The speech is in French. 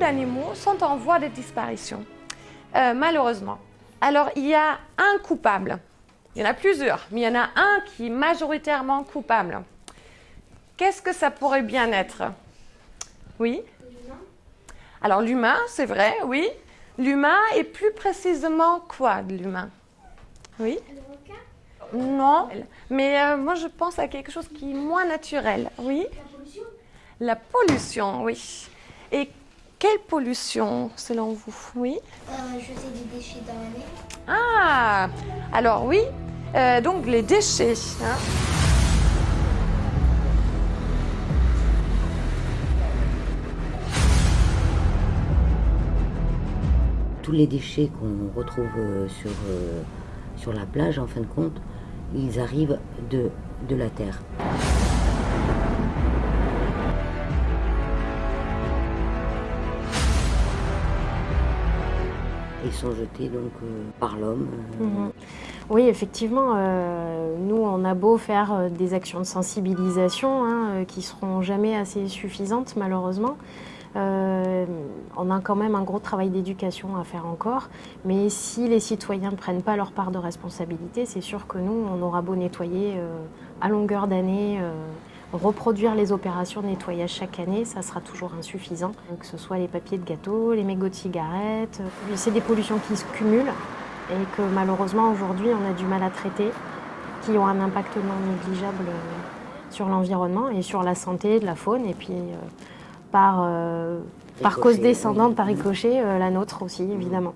d'animaux sont en voie de disparition, euh, malheureusement. Alors, il y a un coupable. Il y en a plusieurs, mais il y en a un qui est majoritairement coupable. Qu'est-ce que ça pourrait bien être? Oui? Alors, l'humain, c'est vrai, oui. L'humain et plus précisément quoi de l'humain? Oui? Non, mais euh, moi je pense à quelque chose qui est moins naturel. Oui? La pollution? La pollution, oui. Et quelle pollution selon vous? Oui? Euh, Jeter des déchets dans la mer. Ah Alors oui, euh, donc les déchets. hein. Tous les déchets qu'on retrouve euh, sur, euh, sur la plage, en fin de compte, ils arrivent de, de la terre. Ils sont jetés donc euh, par l'homme. euh, Mhm. Oui, effectivement, euh, nous, on a beau faire des actions de sensibilisation hein, qui seront jamais assez suffisantes, malheureusement. On a quand même un gros travail d'éducation à faire encore, mais si les citoyens ne prennent pas leur part de responsabilité, c'est sûr que nous, on aura beau nettoyer à longueur d'année, reproduire les opérations de nettoyage chaque année, ça sera toujours insuffisant. Que ce soit les papiers de gâteau, les mégots de cigarettes, c'est des pollutions qui se cumulent et que malheureusement aujourd'hui on a du mal à traiter, qui ont un impact non négligeable euh, sur l'environnement et sur la santé de la faune et puis euh, par, euh, par cause descendante, par ricochet, la nôtre aussi évidemment.